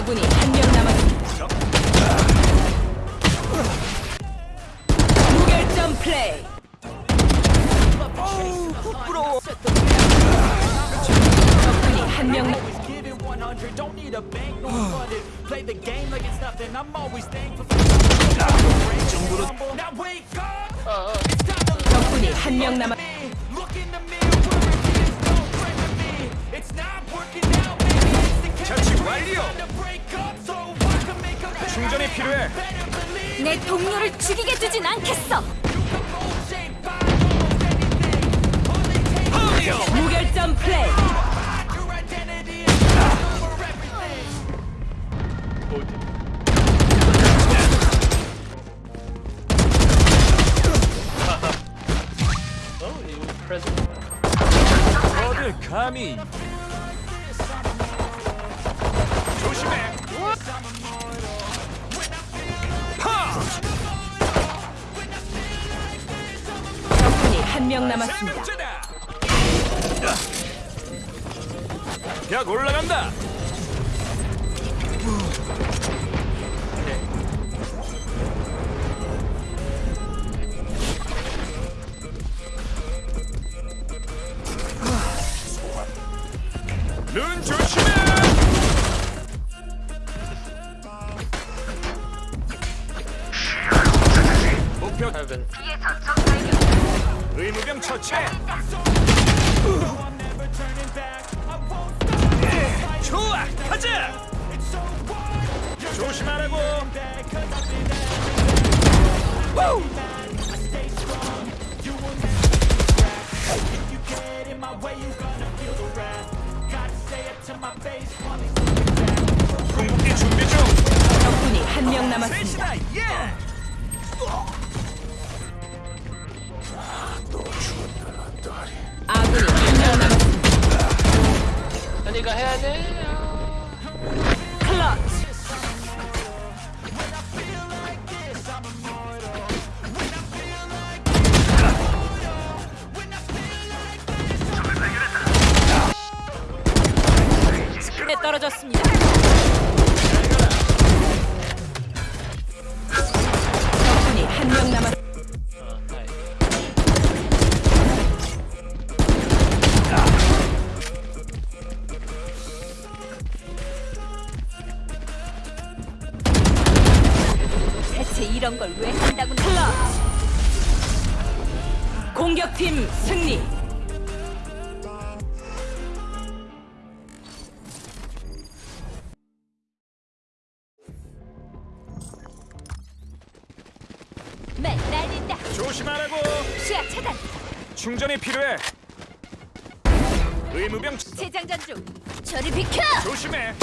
아군이 한 명 남았습니다. 무결점 플레이. 적군이 한 명. 남- Always give it 100, don't need a bank, no flooded. Play the game like it's nothing, I'm always thankful for Humble. Now wake up! It's time to 적군이 한 명 남았. 필요해. 내 동료를 죽이게 두진 않겠어. 무결점 플레이. 어딜 감히 한 명 남았습니다. 벽 올라간다. 눈 조심해. 목표 의무병 처치해 좋아 가자 조심하라고 우! 궁극기 준비 중 적군이 한 명 남았습니다. 해야 돼. 클러치. 에 떨어졌습니다. 적군이 한 명 남았. 대체 이런 걸 왜 한다고? 클러치. 공격팀 승리. 맨 날린다. 조심하라고 시야 차단. 충전이 필요해 의무병 재장전 중. 저리 비켜. 조심해